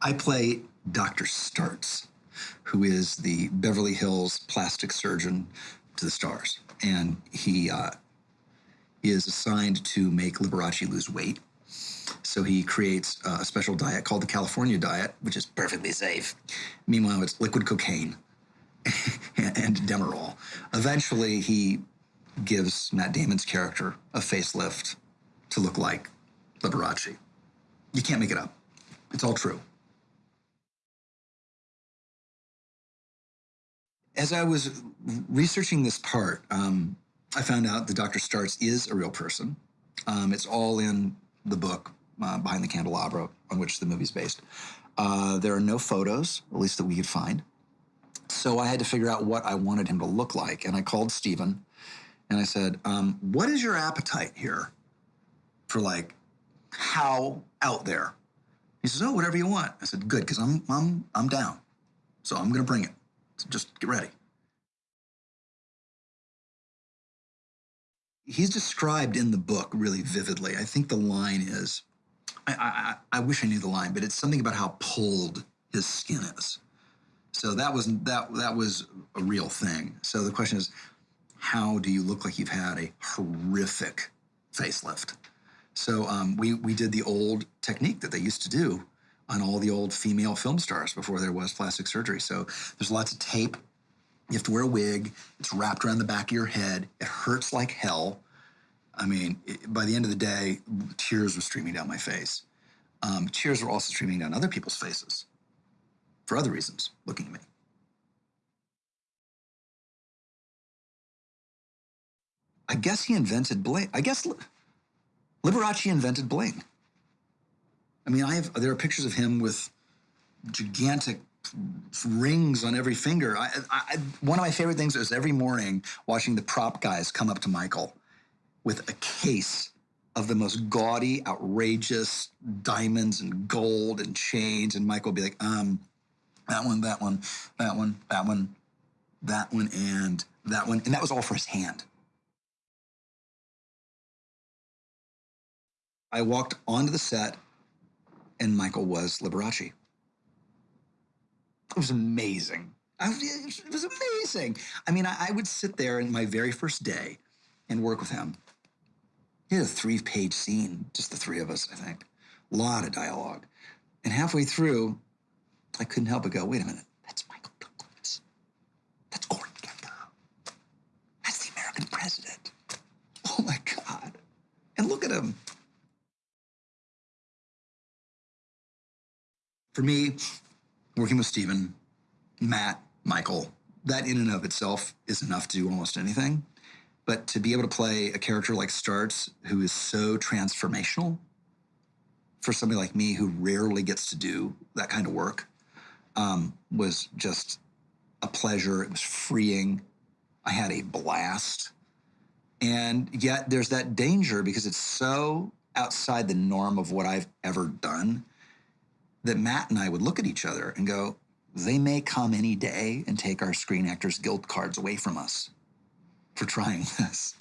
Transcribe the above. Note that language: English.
I play Dr. Startz, who is the Beverly Hills plastic surgeon to the stars. And he uh, is assigned to make Liberace lose weight. So he creates a special diet called the California diet, which is perfectly safe. Meanwhile, it's liquid cocaine and Demerol. Eventually, he gives Matt Damon's character a facelift to look like Liberace. You can't make it up. It's all true. As I was researching this part, um, I found out that Dr. Startz is a real person. Um, it's all in the book uh, Behind the Candelabra, on which the movie's based. Uh, there are no photos, at least that we could find. So I had to figure out what I wanted him to look like. And I called Steven and I said, um, What is your appetite here for like how out there? He says, Oh, whatever you want. I said, Good, because I'm, I'm, I'm down. So I'm going to bring it. So just get ready. He's described in the book really vividly. I think the line is, I, I, I wish I knew the line, but it's something about how pulled his skin is. So that was that that was a real thing. So the question is, how do you look like you've had a horrific facelift? So um, we we did the old technique that they used to do on all the old female film stars before there was plastic surgery. So there's lots of tape. You have to wear a wig. It's wrapped around the back of your head. It hurts like hell. I mean, it, by the end of the day, tears were streaming down my face. Um, tears were also streaming down other people's faces for other reasons, looking at me. I guess he invented bling. I guess Liberace invented bling. I mean, I have there are pictures of him with gigantic rings on every finger. I, I, one of my favorite things is every morning watching the prop guys come up to Michael with a case of the most gaudy, outrageous diamonds and gold and chains, and Michael will be like, um, that one, that one, that one, that one, that one, and that one, and that was all for his hand. I walked onto the set and Michael was Liberace. It was amazing. I, it was amazing. I mean, I, I, would sit there in my very first day and work with him. He had a three page scene, just the three of us, I think. A lot of dialogue. And halfway through, I couldn't help but go, wait a minute, that's Michael Douglas. That's Gordon Gekko. That's the American president. Oh my God. And look at him. For me, working with Steven, Matt, Michael, that in and of itself is enough to do almost anything. But to be able to play a character like Startz, who is so transformational for somebody like me who rarely gets to do that kind of work, um, was just a pleasure. It was freeing. I had a blast. And yet there's that danger because it's so outside the norm of what I've ever done that Matt and I would look at each other and go, they may come any day and take our Screen Actors Guild cards away from us for trying this.